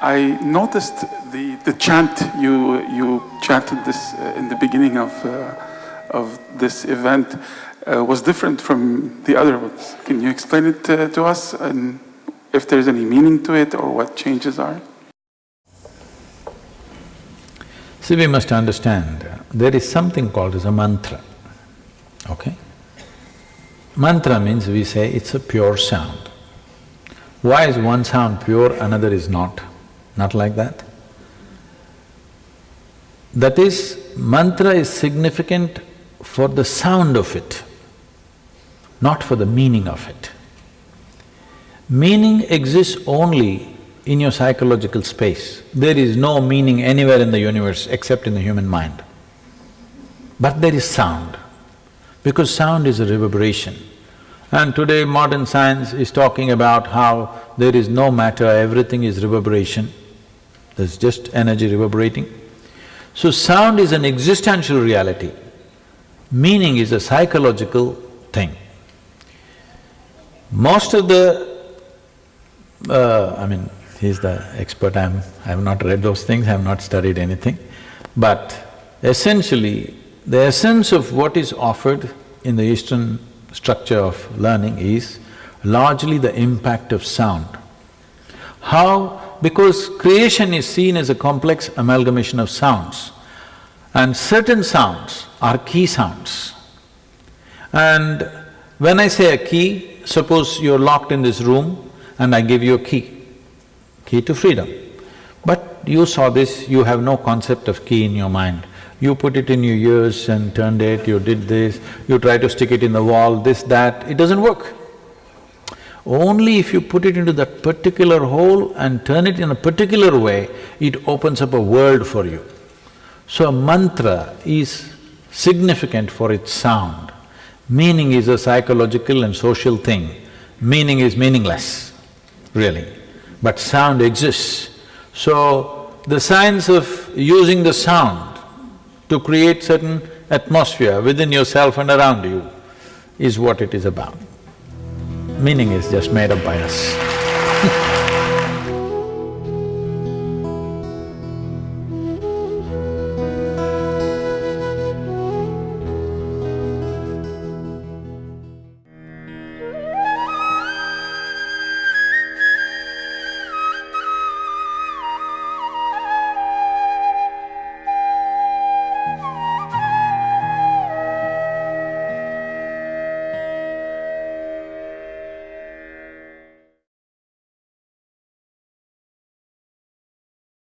I noticed the, the chant you, you chanted this uh, in the beginning of, uh, of this event uh, was different from the other ones. Can you explain it uh, to us and if there's any meaning to it or what changes are? See, we must understand, there is something called as a mantra, okay? Mantra means we say it's a pure sound. Why is one sound pure, another is not? Not like that. That is, mantra is significant for the sound of it, not for the meaning of it. Meaning exists only in your psychological space. There is no meaning anywhere in the universe except in the human mind. But there is sound, because sound is a reverberation. And today modern science is talking about how there is no matter, everything is reverberation. There's just energy reverberating. So sound is an existential reality. Meaning is a psychological thing. Most of the… Uh, I mean, he's the expert, I'm… I have not read those things, I have not studied anything. But essentially, the essence of what is offered in the Eastern structure of learning is largely the impact of sound. How? Because creation is seen as a complex amalgamation of sounds and certain sounds are key sounds. And when I say a key, suppose you're locked in this room and I give you a key key to freedom. But you saw this, you have no concept of key in your mind. You put it in your ears and turned it, you did this, you try to stick it in the wall, this, that, it doesn't work. Only if you put it into that particular hole and turn it in a particular way, it opens up a world for you. So a mantra is significant for its sound. Meaning is a psychological and social thing. Meaning is meaningless, really but sound exists. So, the science of using the sound to create certain atmosphere within yourself and around you is what it is about. Meaning is just made up by us